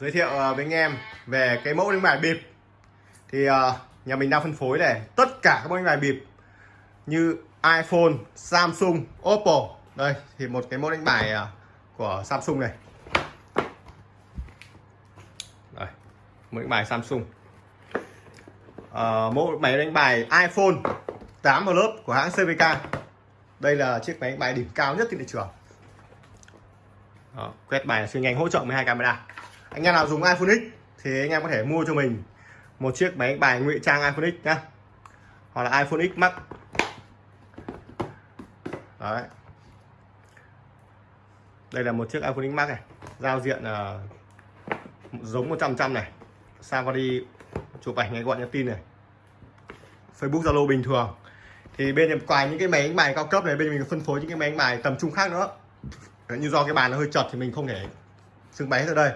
giới thiệu ờ, với anh em về cái mẫu đánh bài bịp. Thì ờ, nhà mình đang phân phối này tất cả các mẫu đánh bài bịp như iPhone, Samsung, Oppo. Đây thì một cái mẫu đánh bài ờ, của Samsung này. Đây mẫu đánh bài Samsung. À, mẫu máy đánh bài iPhone 8 lớp của hãng CVK đây là chiếc máy đánh bài đỉnh cao nhất trên thị trường. Đó, quét bài là siêu nhanh hỗ trợ 12 camera anh em nào dùng iPhone X thì anh em có thể mua cho mình một chiếc máy đánh bài ngụy trang iPhone X nhá. Hoặc là iPhone X Max. Đấy. Đây là một chiếc iPhone X Max này giao diện uh, giống 100 trăm này. Safari chụp ảnh ngay gọi nhắn tin này. Facebook Zalo bình thường. Thì bên em ngoài những cái máy đánh bài cao cấp này bên mình phân phối những cái máy đánh bài tầm trung khác nữa. Như do cái bàn nó hơi chật thì mình không thể trưng bày hết ở đây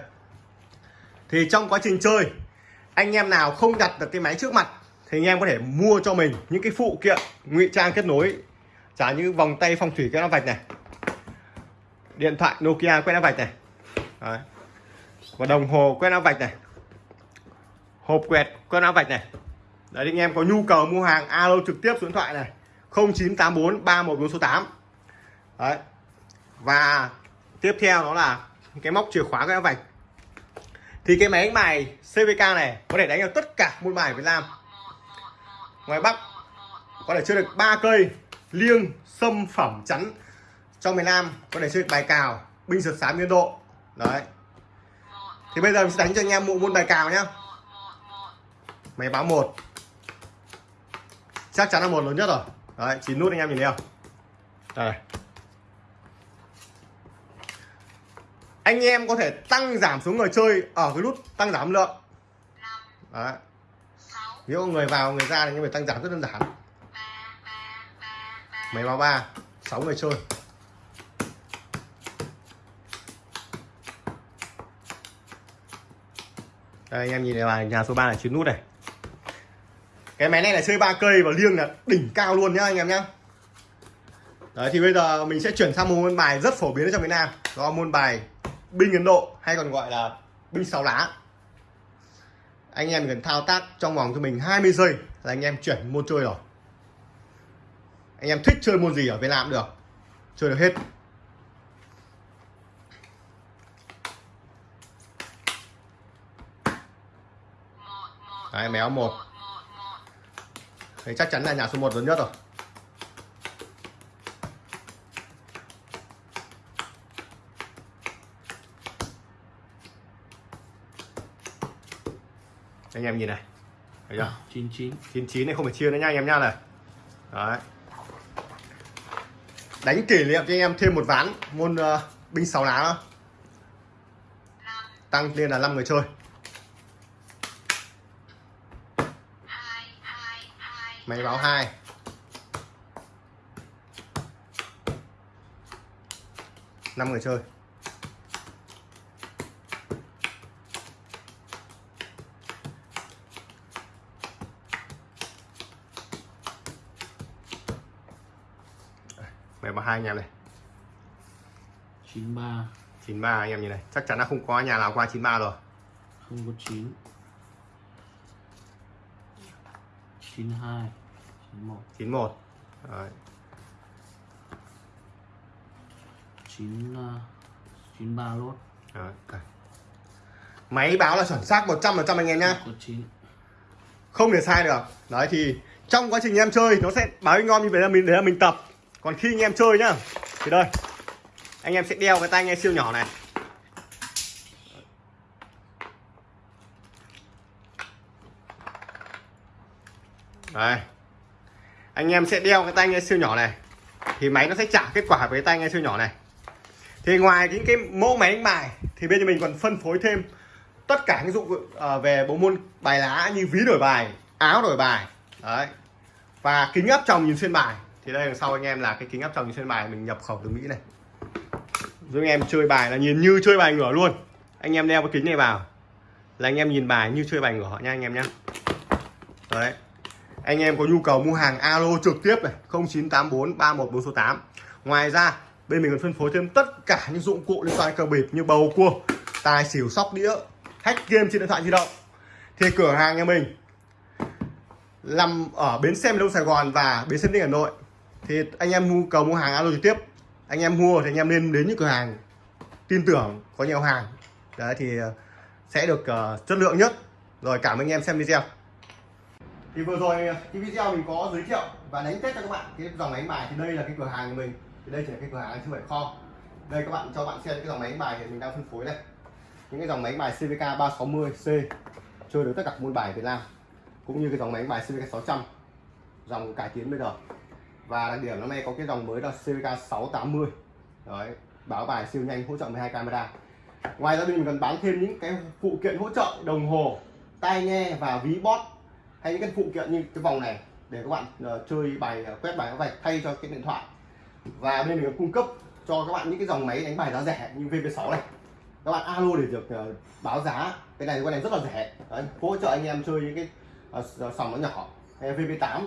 thì trong quá trình chơi, anh em nào không đặt được cái máy trước mặt, thì anh em có thể mua cho mình những cái phụ kiện, ngụy trang kết nối. Trả như vòng tay phong thủy quét áo vạch này. Điện thoại Nokia quét áo vạch này. Đấy. và đồng hồ quét áo vạch này. Hộp quẹt quét áo vạch này. Đấy, anh em có nhu cầu mua hàng, alo trực tiếp số điện thoại này. 0984 314 số 8 đấy. Và tiếp theo đó là cái móc chìa khóa quét áo vạch thì cái máy đánh bài CVK này có thể đánh được tất cả môn bài Việt Nam. Ngoài Bắc, có thể chơi được ba cây, liêng, sâm, phẩm, chắn. Trong miền Nam, có thể chơi được bài cào, binh sượt sám biên độ. Đấy. Thì bây giờ mình sẽ đánh cho anh em một môn bài cào nhá. Máy báo một. Chắc chắn là một lớn nhất rồi. Đấy, chín nút anh em nhìn thấy không? Đây. Anh em có thể tăng giảm số người chơi ở cái nút tăng giảm lượng. Đấy. Nếu người vào, người ra thì anh em phải tăng giảm rất đơn giản. Máy báo ba, sáu người chơi. Đây, anh em nhìn này, bài nhà số 3 là chín nút này. Cái máy này là chơi ba cây và liêng là đỉnh cao luôn nhá, anh em nhá. Đấy, thì bây giờ mình sẽ chuyển sang một môn bài rất phổ biến ở trong việt Nam. Đó là môn bài binh Ấn Độ hay còn gọi là binh sáu lá. Anh em cần thao tác trong vòng cho mình 20 giây là anh em chuyển môn chơi rồi. Anh em thích chơi môn gì ở Việt Nam được. Chơi được hết. Đấy, méo một. Thấy chắc chắn là nhà số 1 lớn nhất rồi. Anh em nhìn này. Thấy chưa? 99 99 này không phải chia nữa nha anh em nha này. Đấy. Đánh kỷ niệm cho anh em thêm một ván môn uh, binh sáu lá nữa. tăng lên là 5 người chơi. Máy báo hai. Năm người chơi máy báo hai anh em này. 93 93 anh em nhìn này. Chắc chắn là không có nhà nào qua 93 rồi. Không có 9 92 91 91 Đấy. 9 uh, 93 lốt Đấy. máy báo là chuẩn xác 100% anh em nhá. Có 9 không thể sai được. Đấy thì trong quá trình em chơi nó sẽ báo ngon như vậy là mình để là mình tập còn khi anh em chơi nhá, thì đây, anh em sẽ đeo cái tai nghe siêu nhỏ này. Đây, anh em sẽ đeo cái tai nghe siêu nhỏ này, thì máy nó sẽ trả kết quả với tai nghe siêu nhỏ này. Thì ngoài những cái mẫu máy đánh bài, thì bên nhà mình còn phân phối thêm tất cả những dụng ờ, về bộ môn bài lá như ví đổi bài, áo đổi bài, đấy, và kính áp tròng nhìn xuyên bài thì đây, đằng sau anh em là cái kính áp tròng trên bài, mình nhập khẩu từ mỹ này. Giúp anh em chơi bài là nhìn như chơi bài ngửa luôn. Anh em đeo cái kính này vào là anh em nhìn bài như chơi bài ngửa nha anh em nhé đấy. Anh em có nhu cầu mua hàng alo trực tiếp này 0984 314 số 8 ngoài ra, bên mình còn phân phối thêm tất cả những dụng cụ liên quan cờ bịp như bầu cua, tài xỉu, sóc đĩa, hack game trên điện thoại di động. Thì cửa hàng nhà mình nằm ở bến xe miền đông Sài Gòn và bến xe đinh Hà Nội thì anh em mua cầu mua hàng alo trực tiếp. Anh em mua thì anh em nên đến những cửa hàng tin tưởng có nhiều hàng. Đấy thì ờ, sẽ được uh, chất lượng nhất. Rồi cảm ơn anh em xem video. Thì vừa rồi ờ, cái video mình có giới thiệu và đánh test cho các bạn. Cái dòng máy đánh bài thì đây là cái cửa hàng của mình. Thì đây chỉ là cái cửa hàng chứ không phải kho. Đây các bạn cho bạn xem cái dòng máy bài thì mình đang phân phối đây. Những cái dòng máy bài CVK 360C chơi được tất cả môn bài Việt Nam cũng như cái dòng máy bài CVK 600 dòng cải tiến bây giờ và đặc điểm năm nay có cái dòng mới là CVK 680 đấy báo bài siêu nhanh hỗ trợ 12 camera. Ngoài ra bên mình còn bán thêm những cái phụ kiện hỗ trợ đồng hồ tai nghe và ví bot hay những cái phụ kiện như cái vòng này để các bạn uh, chơi bài uh, quét bài các vạch thay cho cái điện thoại. Và bên mình cung cấp cho các bạn những cái dòng máy đánh bài giá rẻ như VP6 này. Các bạn alo để được uh, báo giá. Cái này cái này rất là rẻ. Đấy, hỗ trợ anh em chơi những cái uh, sòng nó nhỏ hay VP8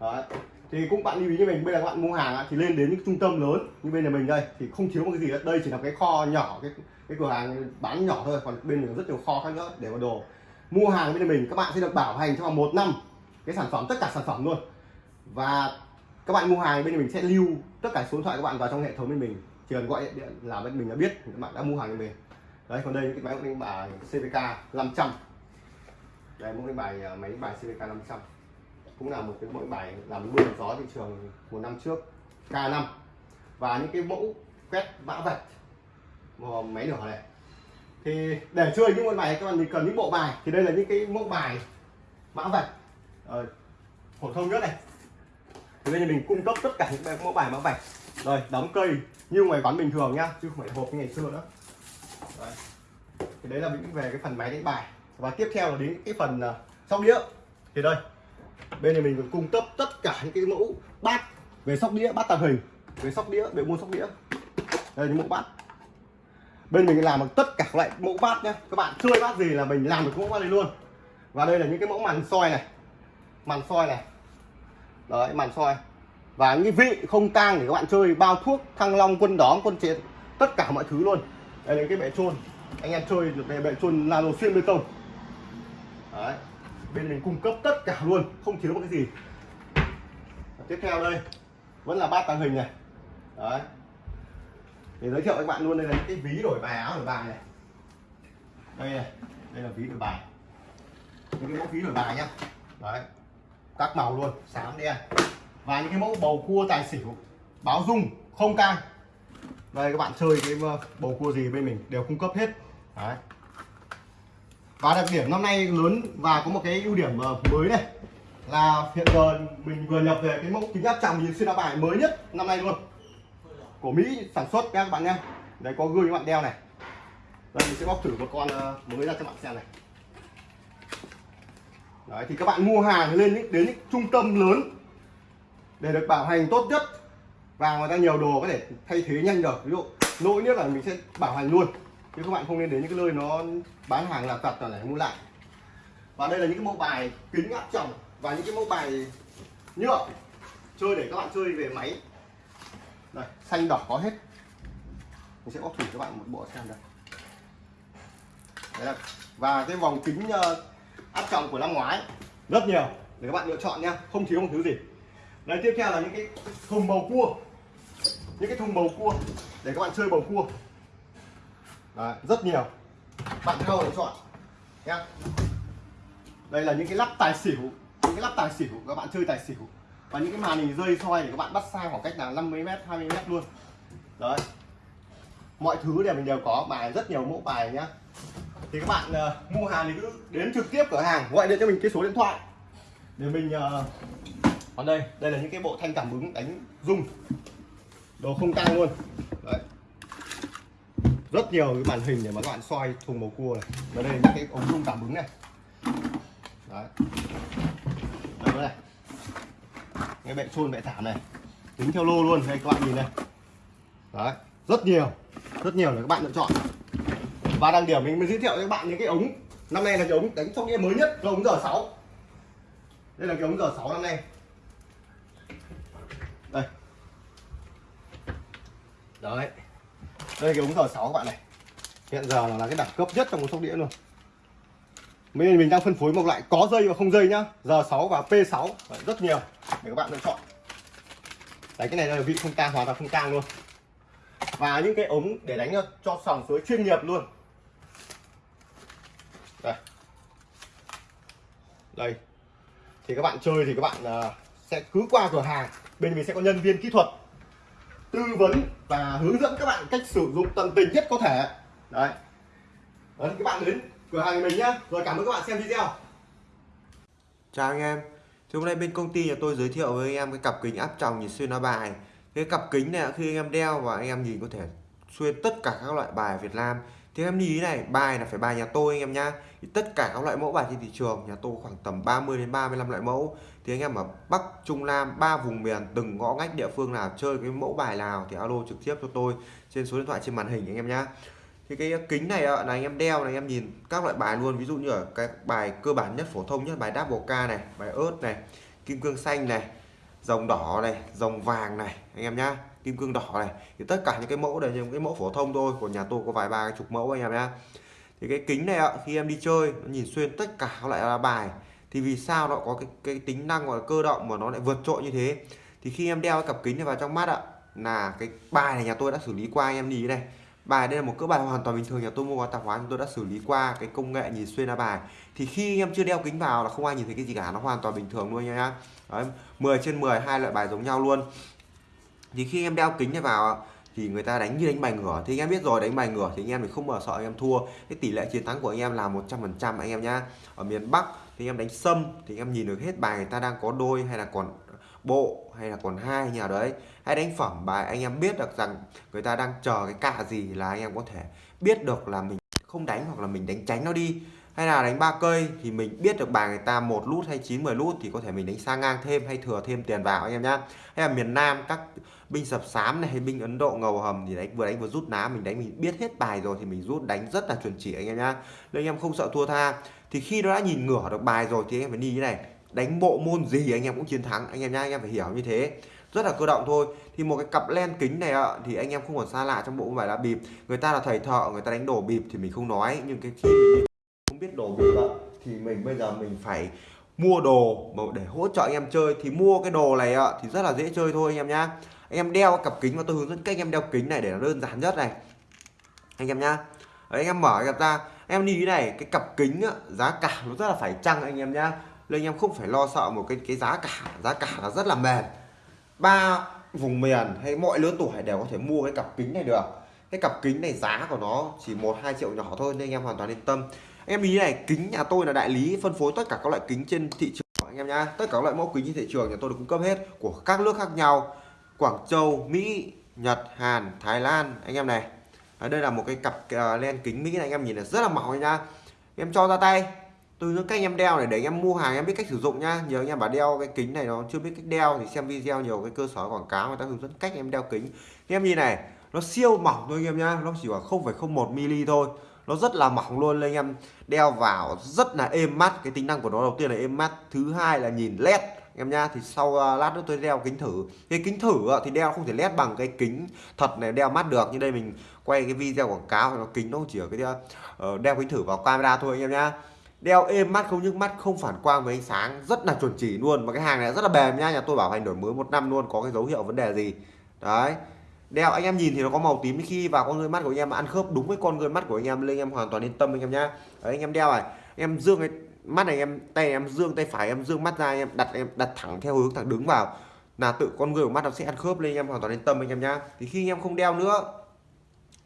Đấy thì cũng bạn lưu ý như mình bây giờ các bạn mua hàng thì lên đến những trung tâm lớn như bên nhà mình đây thì không thiếu một cái gì hết đây chỉ là cái kho nhỏ cái cái cửa hàng bán nhỏ thôi còn bên mình có rất nhiều kho khác nữa để mà đồ. Mua hàng bên nhà mình các bạn sẽ được bảo hành trong vòng một năm cái sản phẩm tất cả sản phẩm luôn. Và các bạn mua hàng bên mình sẽ lưu tất cả số điện thoại các bạn vào trong hệ thống bên mình. Chỉ cần gọi điện, là bên mình đã biết các bạn đã mua hàng bên mình. Đấy còn đây những cái máy đánh bài CVK 500 đây mỗi cái bài à, máy đánh bài CVK 500 cũng là một cái mỗi bài làm mưa gió thị trường một năm trước K5 và những cái mẫu quét mã vạch một máy lửa này. Thì để chơi những môn bài các bạn thì cần những bộ bài. Thì đây là những cái mẫu bài mã vạch ờ, phổ thông nhất này. Thì đây là mình cung cấp tất cả những mẫu bài mã vạch rồi đóng cây như ngoài quán bình thường nhá chứ không phải hộp như ngày xưa nữa. Đấy. thì đấy là những về cái phần máy đánh bài. Và tiếp theo là đến cái phần uh, sóc đĩa. Thì đây bên này mình còn cung cấp tất cả những cái mẫu bát về sóc đĩa, bát tàng hình. Về sóc đĩa, về mua sóc đĩa. Đây những mẫu bát. Bên mình làm được tất cả các loại mẫu bát nhé các bạn chơi bát gì là mình làm được mẫu bát này luôn. Và đây là những cái mẫu màn soi này. Màn soi này. Đấy, màn soi. Và những cái vị không tang để các bạn chơi, bao thuốc, thăng long, quân đóm, quân chiến, tất cả mọi thứ luôn. Đây là cái bệ trôn. Anh em chơi được cái bệ trôn nano xuyên bê tông. Đấy bên mình cung cấp tất cả luôn, không thiếu một cái gì. Và tiếp theo đây, vẫn là bát tàng hình này. Đấy. Để giới thiệu với các bạn luôn, đây là những cái ví đổi bài áo đổi bài này. Đây này, đây là ví đổi bài. Những cái mẫu ví đổi bài nhá. Đấy. Các màu luôn xám đen. Và những cái mẫu bầu cua tài xỉu, báo dung, không cang đây, các bạn chơi cái ờ, bầu cua gì bên mình đều cung cấp hết. Đấy và đặc điểm năm nay lớn và có một cái ưu điểm ờ, mới này là hiện giờ mình vừa nhập về cái mẫu kính áp tròng nhìn xuyên áo bài mới nhất năm nay luôn. Của Mỹ sản xuất các bạn nhé đấy, có gương các bạn đeo này. Đây, mình sẽ bóc thử một con ờ, mới ra cho bạn xem này. Đấy, thì các bạn mua hàng lên những, đến những trung tâm lớn để được bảo hành tốt nhất và người ta nhiều đồ có thể thay thế nhanh được. Ví dụ, lỗi nhất là mình sẽ bảo hành luôn chứ các bạn không nên đến những cái nơi nó bán hàng là tật là này mua lại. Và đây là những cái mẫu bài kính áp tròng và những cái mẫu bài nhựa chơi để các bạn chơi về máy. Đây, xanh đỏ có hết. Mình sẽ bóc thử cho các bạn một bộ xem đây đấy là và cái vòng kính ờ, áp tròng của năm ngoái, rất nhiều, để các bạn lựa chọn nha, không thiếu một thứ gì. Đấy tiếp theo là những cái thùng bầu cua. Những cái thùng bầu cua, để các bạn chơi bầu cua. Đấy, rất nhiều. Bạn theo để chọn nhá. Đây là những cái lắp tài xỉu những cái lắp tài xỉu các bạn chơi tài xỉu. Và những cái màn hình rơi soi để các bạn bắt xa khoảng cách là 50 m 20 m luôn. Đấy. Mọi thứ đều mình đều có bài rất nhiều mẫu bài nhá. Thì các bạn uh, mua hàng thì cứ đến trực tiếp cửa hàng gọi điện cho mình cái số điện thoại. Để mình uh, còn đây đây là những cái bộ thanh cảm ứng đánh rung. Đồ không tăng luôn. Đấy rất nhiều cái màn hình để mà các bạn soi thùng bầu cua này. Và đây là những cái ống rung cảm ứng này. Đấy. Đây này. Cái bệ trôn bệ thảm này. Tính theo lô luôn. Đây, các bạn nhìn này. Đấy. Rất nhiều. Rất nhiều để các bạn lựa chọn. Và đăng điểm mình mới giới thiệu cho các bạn những cái ống. Năm nay là cái ống đánh trong đĩa mới nhất. Là ống giờ 6 đây là cái ống giờ 6 năm nay. Đây. Đấy đây cái ống giờ 6 các bạn này. Hiện giờ là cái đẳng cấp nhất trong một sóc đĩa luôn. Mình mình đang phân phối một loại có dây và không dây nhá. R6 và P6 rất nhiều để các bạn lựa chọn. Đấy cái này là vị không tang hoàn toàn không tang luôn. Và những cái ống để đánh cho, cho sòng suối chuyên nghiệp luôn. Đây. Đây. Thì các bạn chơi thì các bạn uh, sẽ cứ qua cửa hàng. Bên mình sẽ có nhân viên kỹ thuật tư vấn và hướng dẫn các bạn cách sử dụng tận tình nhất có thể. Đấy. Đấy các bạn đến cửa hàng mình nhé rồi cảm ơn các bạn xem video. Chào anh em. Thì hôm nay bên công ty nhà tôi giới thiệu với anh em cái cặp kính áp tròng nhìn xuyên lá bài. Cái cặp kính này khi anh em đeo và anh em nhìn có thể xuyên tất cả các loại bài Việt Nam. Thì em lưu ý này, bài là phải bài nhà tôi anh em nhá. Thì tất cả các loại mẫu bài trên thị trường nhà tôi khoảng tầm 30 đến 35 loại mẫu. Thì anh em ở Bắc, Trung, Nam, ba vùng miền từng ngõ ngách địa phương nào chơi cái mẫu bài nào thì alo trực tiếp cho tôi trên số điện thoại trên màn hình anh em nhá. Thì cái kính này là anh em đeo này anh em nhìn các loại bài luôn. Ví dụ như ở cái bài cơ bản nhất phổ thông nhất bài double K này bài ớt này kim cương xanh này rồng đỏ này rồng vàng này anh em nhá kim cương đỏ này. Thì tất cả những cái mẫu đều những cái mẫu phổ thông thôi của nhà tôi có vài ba cái chục mẫu anh em nhé thì cái kính này ạ khi em đi chơi nó nhìn xuyên tất cả các loại bài. Thì vì sao nó có cái cái tính năng gọi là cơ động mà nó lại vượt trội như thế? Thì khi em đeo cái cặp kính này vào trong mắt ạ là cái bài này nhà tôi đã xử lý qua anh em nhìn này. Bài đây là một cỡ bài hoàn toàn bình thường nhà tôi mua qua tạp hóa chúng tôi đã xử lý qua cái công nghệ nhìn xuyên ra bài. Thì khi em chưa đeo kính vào là không ai nhìn thấy cái gì cả nó hoàn toàn bình thường luôn nha Đấy, 10 trên 10 hai loại bài giống nhau luôn thì khi em đeo kính này vào thì người ta đánh như đánh bài ngửa. Thì anh em biết rồi, đánh bài ngửa thì anh em thì không bao sợ anh em thua. Cái tỷ lệ chiến thắng của anh em là 100% anh em nhá. Ở miền Bắc thì anh em đánh sâm thì anh em nhìn được hết bài người ta đang có đôi hay là còn bộ hay là còn hai nhà đấy. Hay đánh phẩm bài, anh em biết được rằng người ta đang chờ cái cạ gì là anh em có thể biết được là mình không đánh hoặc là mình đánh tránh nó đi hay là đánh ba cây thì mình biết được bài người ta một lút hay 9 10 lút thì có thể mình đánh sang ngang thêm hay thừa thêm tiền vào anh em nhá. Hay là miền Nam các binh sập sám này hay binh Ấn Độ ngầu hầm thì đánh, vừa đánh vừa rút ná, mình đánh mình biết hết bài rồi thì mình rút đánh rất là chuẩn chỉ anh em nhá. Nên anh em không sợ thua tha. Thì khi nó đã nhìn ngửa được bài rồi thì anh em phải đi như này, đánh bộ môn gì anh em cũng chiến thắng, anh em nhá, anh em phải hiểu như thế. Rất là cơ động thôi. Thì một cái cặp len kính này ạ, thì anh em không còn xa lạ trong bộ vải là bịp. Người ta là thầy thợ, người ta đánh đổ bịp thì mình không nói, nhưng cái khi mình biết đồ bịp ạ thì mình bây giờ mình phải mua đồ để hỗ trợ anh em chơi. Thì mua cái đồ này ạ thì rất là dễ chơi thôi anh em nhá. Anh em đeo cặp kính và tôi hướng dẫn cách anh em đeo kính này để nó đơn giản nhất này. Anh em nhá. Đấy, anh em mở ra. Em đi này cái cặp kính á, giá cả nó rất là phải chăng anh em nhá. Nên anh em không phải lo sợ một cái cái giá cả. Giá cả là rất là mềm. Ba vùng miền hay mọi lứa tuổi đều có thể mua cái cặp kính này được cái cặp kính này giá của nó chỉ một hai triệu nhỏ thôi nên anh em hoàn toàn yên tâm. Em ý này kính nhà tôi là đại lý phân phối tất cả các loại kính trên thị trường anh em nhá. Tất cả các loại mẫu kính trên thị trường nhà tôi được cung cấp hết của các nước khác nhau. Quảng Châu Mỹ Nhật Hàn Thái Lan anh em này. À, đây là một cái cặp uh, len kính Mỹ này anh em nhìn là rất là mỏng nha em cho ra tay. Từ những cách em đeo này để anh em mua hàng em biết cách sử dụng nhá. Nhiều anh em bảo đeo cái kính này nó chưa biết cách đeo thì xem video nhiều cái cơ sở quảng cáo người ta hướng dẫn cách em đeo kính. Thì em nhìn này nó siêu mỏng thôi anh em nhá. Nó chỉ khoảng 0,01 mm thôi. Nó rất là mỏng luôn anh em. Đeo vào rất là êm mắt. Cái tính năng của nó đầu tiên là êm mắt. Thứ hai là nhìn led. Em nha thì sau uh, lát nữa tôi đeo kính thử. Cái kính thử uh, thì đeo không thể led bằng cái kính thật này đeo mắt được. Như đây mình quay cái video quảng cáo nó kính nó chỉ ở cái uh, đeo kính thử vào camera thôi anh em nhá. Đeo êm mắt không nhức mắt không phản quang với ánh sáng. Rất là chuẩn chỉ luôn. Mà cái hàng này rất là bền nha nhà tôi bảo hành đổi mới một năm luôn có cái dấu hiệu vấn đề gì. Đấy đeo anh em nhìn thì nó có màu tím khi vào con người mắt của anh em ăn khớp đúng với con người mắt của anh em lên em hoàn toàn yên tâm anh em nhá đấy, anh em đeo này em dương cái mắt này em tay em dương tay phải em dương mắt ra em đặt em đặt thẳng theo hướng thẳng đứng vào là tự con người của mắt nó sẽ ăn khớp lên anh em hoàn toàn yên tâm anh em nhá thì khi anh em không đeo nữa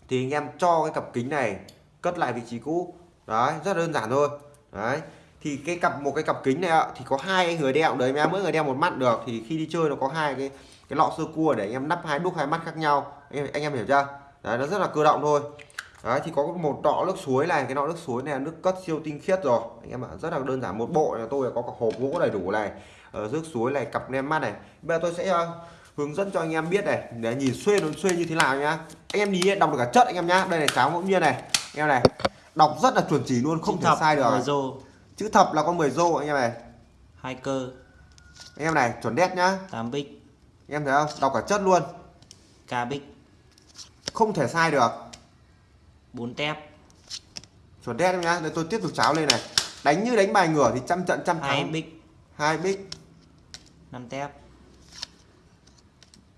thì anh em cho cái cặp kính này cất lại vị trí cũ đấy rất đơn giản thôi đấy thì cái cặp một cái cặp kính này thì có hai người đeo đấy em mỗi người đeo một mắt được thì khi đi chơi nó có hai cái cái lọ sơ cua để anh em nắp hai đúc hai mắt khác nhau. Anh, anh em hiểu chưa? Đấy nó rất là cơ động thôi. Đấy thì có một lọ nước suối này. Cái lọ nước suối này là nước cất siêu tinh khiết rồi. Anh em ạ rất là đơn giản một bộ. Này tôi có cả hộp gỗ đầy đủ này ở nước suối này cặp nem mắt này. Bây giờ tôi sẽ uh, hướng dẫn cho anh em biết này để nhìn xuyên nó xuyên như thế nào nhá. Anh em đi đọc được cả chất anh em nhá. Đây này cháo ngẫu nhiên này. Anh em này đọc rất là chuẩn chỉ luôn không thể sai được. rô. Chữ thập là con 10 rô anh em này. Hai cơ. Anh em này chuẩn đét nhá. 8 bích em thấy không? Đọc cả chất luôn. Ca bích không thể sai được. 4 tép. Chuẩn đét em nhá. Đây tôi tiếp tục cháo lên này. Đánh như đánh bài ngửa thì trăm trận trăm hai thắng bích hai bích năm tép.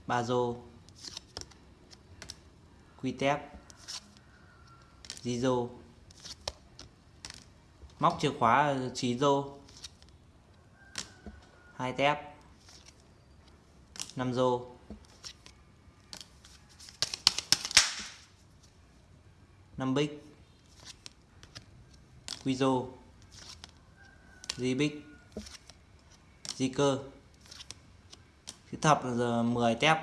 Ba rô. Quy tép. Di rô. Móc chìa khóa trí rô. Hai tép năm rô năm bích. Quy rô di bích. Di cơ. Chữ thập là giờ 10 tép.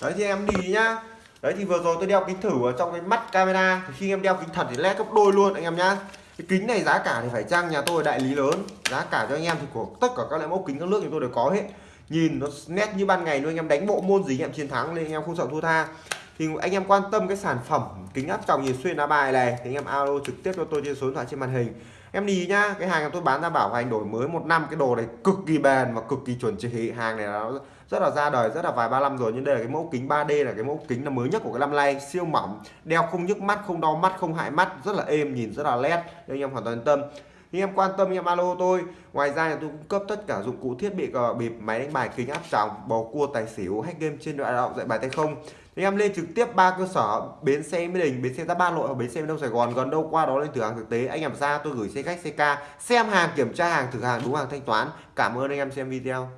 Đấy thì em đi nhá. Đấy thì vừa rồi tôi đeo kính thử ở trong cái mắt camera. Thì khi em đeo kính thật thì led gấp đôi luôn anh em nhá. Cái kính này giá cả thì phải chăng nhà tôi đại lý lớn. Giá cả cho anh em thì của tất cả các loại mẫu kính các nước thì tôi đều có hết nhìn nó nét như ban ngày luôn, anh em đánh bộ môn gì anh em chiến thắng nên anh em không sợ thua tha. Thì anh em quan tâm cái sản phẩm kính áp tròng nhìn xuyên lá bài này, thì anh em alo trực tiếp cho tôi trên số điện thoại trên màn hình. Em đi nhá, cái hàng tôi bán ra bảo hành đổi mới một năm, cái đồ này cực kỳ bền và cực kỳ chuẩn chỉ hàng này nó rất là ra đời, rất là vài ba năm rồi, nhưng đây là cái mẫu kính 3D là cái mẫu kính là mới nhất của cái năm nay. Siêu mỏng, đeo không nhức mắt, không đau mắt, không hại mắt, rất là êm, nhìn rất là nét nên anh em hoàn toàn yên tâm nhưng em quan tâm anh em alo tôi. Ngoài ra là tôi cung cấp tất cả dụng cụ thiết bị cờ bịp máy đánh bài kính áp tròng bầu cua tài xỉu hack game trên đoạn động dạy bài tay không. Thì em lên trực tiếp ba cơ sở bến xe mỹ đình bến xe giáp ba nội và bến xe miền đông sài gòn. Gần đâu qua đó lên thử hàng thực tế. Anh em ra tôi gửi xe khách xe ca xem hàng kiểm tra hàng thử hàng đúng hàng thanh toán. Cảm ơn anh em xem video.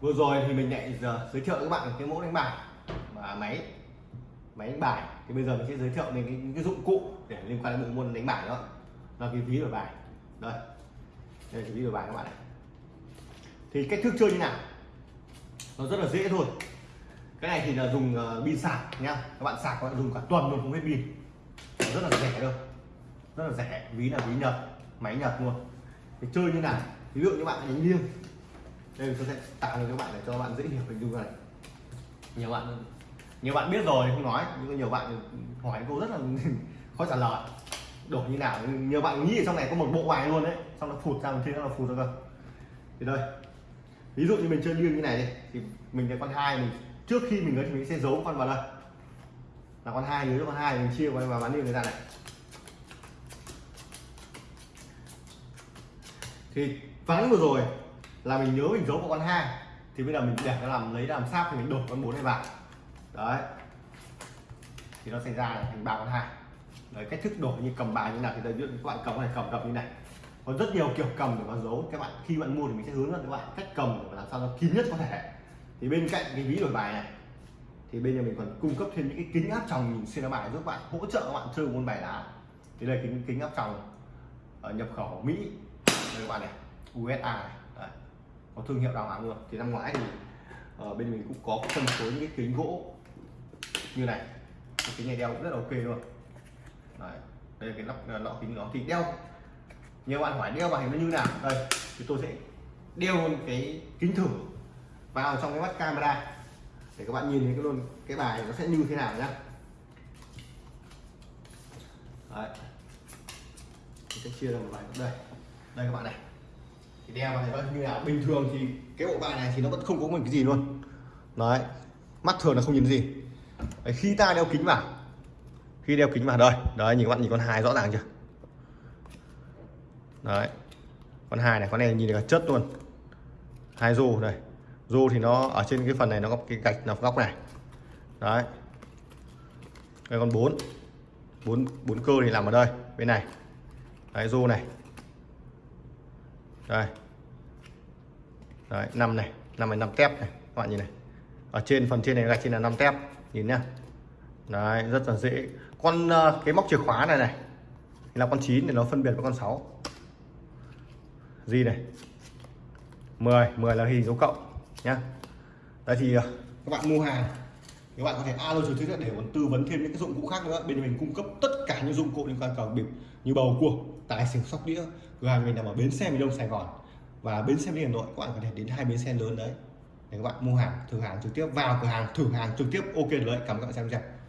Vừa rồi thì mình lại giờ giới thiệu với các bạn cái mẫu đánh bài và máy máy đánh bài. Thì bây giờ mình sẽ giới thiệu đến cái, những cái dụng cụ để liên quan đến bộ môn đánh bài đó. Là cái ví đổi bài đây. Đây là cái đổi bài các bạn này. Thì cách thức chơi như nào? Nó rất là dễ thôi. Cái này thì là dùng uh, pin sạc nhá các bạn sạc các bạn dùng cả tuần luôn không hết pin. Rất là rẻ đâu. Rất là rẻ. Ví là ví nhật máy nhật luôn. Thì chơi như nào? Ví dụ như bạn đánh liêng đây tôi sẽ tạo cho các bạn để cho các bạn dễ hiểu hình dung này. Nhiều bạn nhiều bạn biết rồi không nói. Nhưng nhiều bạn hỏi câu rất là khó trả lời đổi như nào, nhiều bạn nghĩ ở trong này có một bộ bài luôn đấy. Xong nó phụt ra một trên nó là phụt ra cơ. Thì đây, ví dụ như mình chơi liêng như này đi, thì mình là con hai, mình, trước khi mình ấy thì mình sẽ giấu con vào đây. Là con hai, nhớ con hai, mình chia vào bán liêng người ta này thì ván vừa rồi là mình nhớ mình giấu vào con hai, thì bây giờ mình để nó làm, lấy làm sáp thì mình đổ con bốn này vào. Đấy. Thì nó sẽ ra là thành ba con hai đấy, cách thức đổi như cầm bài như nào thì đây ví dụ các bạn cầm này cầm cầm như này. Có rất nhiều kiểu cầm để mà giấu. Các bạn, khi bạn mua thì mình sẽ hướng dẫn các bạn cách cầm để làm sao nó kín nhất có thể. Thì bên cạnh cái ví đổi bài này, thì bây giờ mình còn cung cấp thêm những cái kính áp tròng nhìn xuyên lá bài giúp bạn hỗ trợ các bạn chơi môn bài đá. Thì đây kính kính áp tròng ở nhập khẩu Mỹ. Đây các bạn này USA này. Đấy. có thương hiệu đào hàng luôn. Thì năm ngoái thì ở bên mình cũng có phân phối những cái kính gỗ như này. Cái kính này đeo cũng rất là ok luôn. Đấy. đây là cái lắp lọ kính nó thì đeo. Nhiều bạn hỏi đeo vào hình nó như nào? Đây thì tôi sẽ đeo luôn cái kính thử vào trong cái mắt camera để các bạn nhìn thấy cái luôn cái bài nó sẽ như thế nào nhá. Đấy. Mình sẽ chia ra một bài. Đây đây các bạn này. Thì đeo vào này như nào? Bình thường thì cái bộ bài này thì nó vẫn không có một cái gì luôn. Đấy mắt thường là không nhìn gì. Đấy, khi ta đeo kính vào khi đeo kính vào đây đấy nhìn các bạn nhìn con hai rõ ràng chưa? Đấy con hai này con này nhìn là chất luôn. Hai rô này, rô thì nó ở trên cái phần này nó có cái gạch nằm góc này. Đấy. Đây con bốn bốn bốn cơ thì nằm ở đây bên này. Đấy rô này. Đây. Đấy năm này năm này năm tép này các bạn nhìn này. Ở trên phần trên này gạch trên là năm tép nhìn nhá. Đấy rất là dễ con ờ, cái móc chìa khóa này này là con 9 để nó phân biệt với con 6 gì này? 10 10 là hình dấu cộng, nhá. Đấy thì ờ, các bạn mua hàng các bạn có thể alo trực tiếp để còn tư vấn thêm những cái dụng cụ khác nữa. Bên mình cung cấp tất cả những dụng cụ liên quan cầu bịp như bầu cua, tài xỉu, sóc đĩa. Cửa hàng mình nằm ở bến xe miền đông, sài gòn. Và bến xe miền hà nội, các bạn có thể đến hai bến xe lớn đấy. Để các bạn mua hàng, thử hàng trực tiếp, vào cửa hàng, thử hàng trực tiếp, ok đấy. Cảm ơn các bạn xem video.